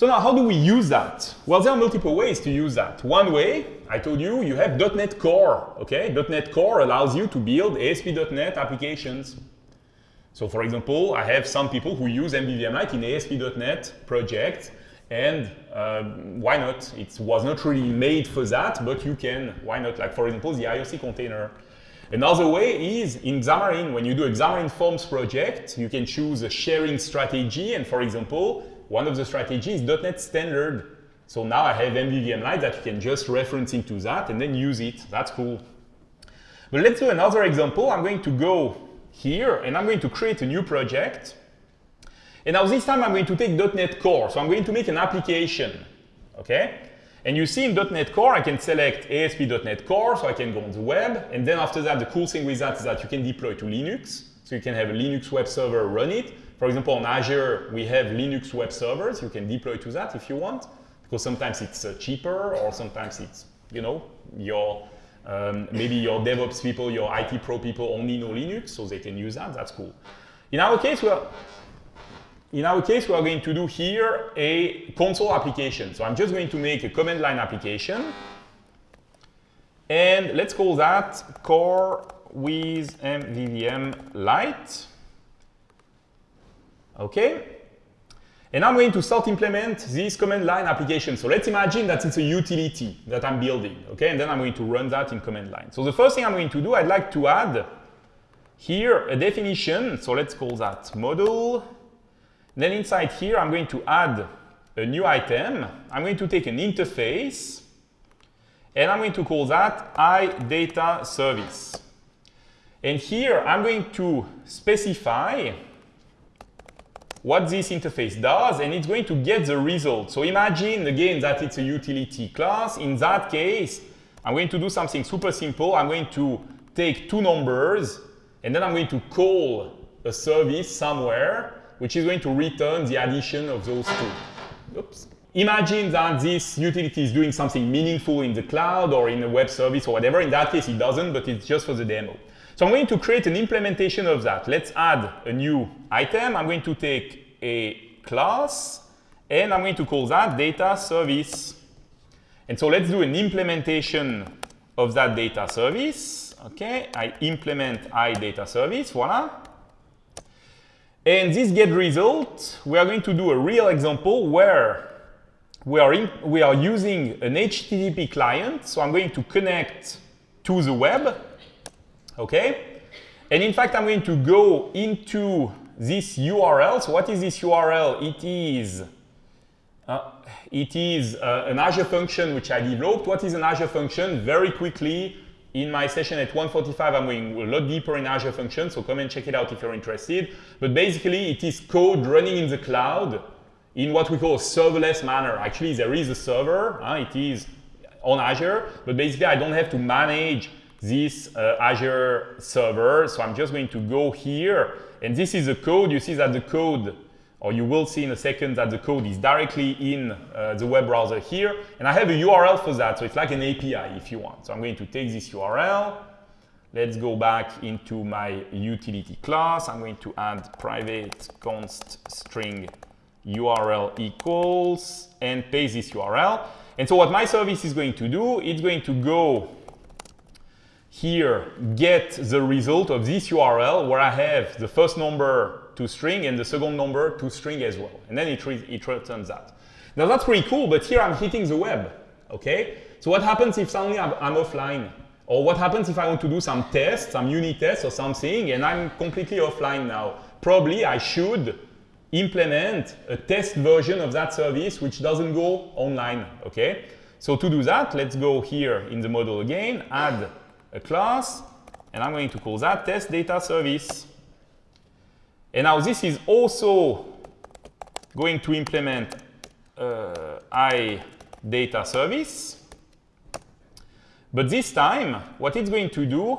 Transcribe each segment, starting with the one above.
So now how do we use that? Well, there are multiple ways to use that. One way, I told you, you have .NET Core, okay? .NET Core allows you to build ASP.NET applications. So for example, I have some people who use MVVM Light in ASP.NET projects, and uh, why not? It was not really made for that, but you can, why not? Like for example, the IOC container. Another way is in Xamarin, when you do a Xamarin Forms project, you can choose a sharing strategy, and for example, one of the strategies is .NET Standard. So now I have MVVM Light that you can just reference into that and then use it. That's cool. But let's do another example. I'm going to go here and I'm going to create a new project. And now this time I'm going to take .NET Core. So I'm going to make an application. Okay? And you see in .NET Core, I can select ASP.NET Core, so I can go on the web. And then after that, the cool thing with that is that you can deploy to Linux. So you can have a Linux web server run it. For example, on Azure, we have Linux web servers. You can deploy to that if you want, because sometimes it's uh, cheaper or sometimes it's, you know, your um, maybe your DevOps people, your IT pro people only know Linux, so they can use that. That's cool. In our case, we're in our case, we are going to do here a console application. So I'm just going to make a command line application. And let's call that core with MVVM light. Okay. And I'm going to start implement this command line application. So let's imagine that it's a utility that I'm building, okay? And then I'm going to run that in command line. So the first thing I'm going to do, I'd like to add here a definition. So let's call that model. then inside here, I'm going to add a new item. I'm going to take an interface, and I'm going to call that iData service. And here, I'm going to specify what this interface does, and it's going to get the result. So imagine, again, that it's a utility class. In that case, I'm going to do something super simple. I'm going to take two numbers, and then I'm going to call a service somewhere, which is going to return the addition of those two. Oops. Imagine that this utility is doing something meaningful in the cloud or in a web service or whatever. In that case, it doesn't, but it's just for the demo. So I'm going to create an implementation of that. Let's add a new item. I'm going to take a class, and I'm going to call that data service. And so let's do an implementation of that data service. Okay, I implement iData service, voila. And this get result, we are going to do a real example where we are, in, we are using an HTTP client. So I'm going to connect to the web okay? And in fact, I'm going to go into this URL. So what is this URL? It is, uh, it is uh, an Azure function which I developed. What is an Azure function? Very quickly, in my session at 145, I'm going a lot deeper in Azure functions, so come and check it out if you're interested. But basically, it is code running in the cloud in what we call a serverless manner. Actually, there is a server. It is on Azure, but basically, I don't have to manage this uh, Azure server. So I'm just going to go here. And this is the code. You see that the code, or you will see in a second that the code is directly in uh, the web browser here. And I have a URL for that. So it's like an API if you want. So I'm going to take this URL. Let's go back into my utility class. I'm going to add private const string URL equals and paste this URL. And so what my service is going to do, it's going to go here get the result of this URL where I have the first number to string and the second number to string as well. And then it, re it returns that. Now that's pretty cool, but here I'm hitting the web, okay? So what happens if suddenly I'm, I'm offline? Or what happens if I want to do some tests, some unit tests or something, and I'm completely offline now? Probably I should implement a test version of that service which doesn't go online, okay? So to do that, let's go here in the model again, add a class, and I'm going to call that test data service. And now this is also going to implement uh, i data service. But this time, what it's going to do,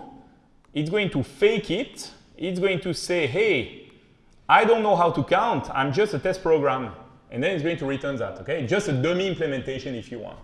it's going to fake it. It's going to say, hey, I don't know how to count. I'm just a test program. And then it's going to return that, okay? Just a dummy implementation if you want.